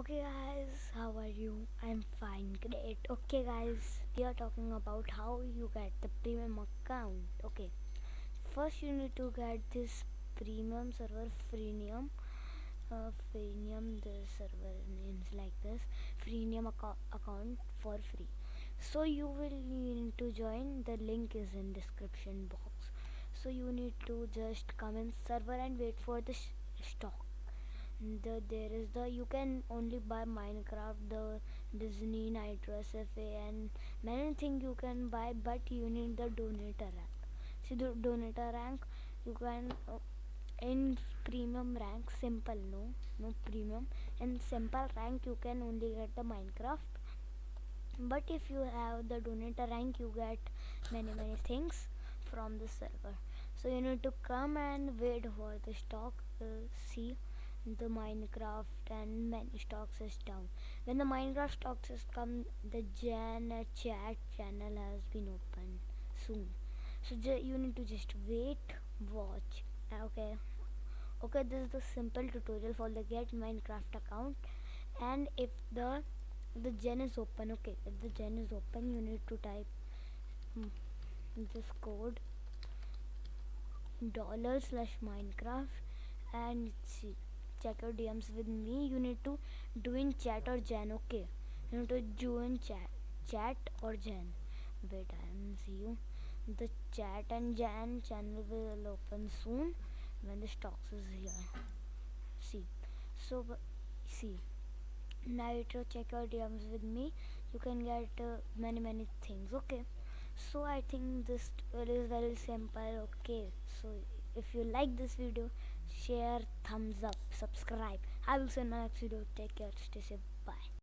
Okay guys, how are you? I'm fine, great. Okay guys, we are talking about how you get the premium account. Okay, first you need to get this premium server freemium. Uh, freemium, the server names like this. Freemium ac account for free. So you will need to join. The link is in description box. So you need to just come in server and wait for the stock the there is the you can only buy minecraft the disney nitro sfa and many things you can buy but you need the donator rank. See the donator rank you can uh, in premium rank simple no no premium. In simple rank you can only get the minecraft. But if you have the donator rank you get many many things from the server. So you need to come and wait for the stock uh, see the Minecraft and many stocks is down. When the Minecraft stocks has come, the gen chat channel has been open soon. So you need to just wait, watch. Uh, okay, okay. This is the simple tutorial for the get Minecraft account. And if the the gen is open, okay. If the gen is open, you need to type hmm, this code dollar slash Minecraft and see check your DMs with me, you need to do in chat or gen. Okay, you need to join chat, chat or gen. Wait, I am see you. The chat and gen channel will open soon when the stocks is here. See, so see. Now you check your DMs with me. You can get uh, many many things. Okay so i think this is very simple okay so if you like this video share thumbs up subscribe. I will see you in my next video. Take care. Stay safe. Bye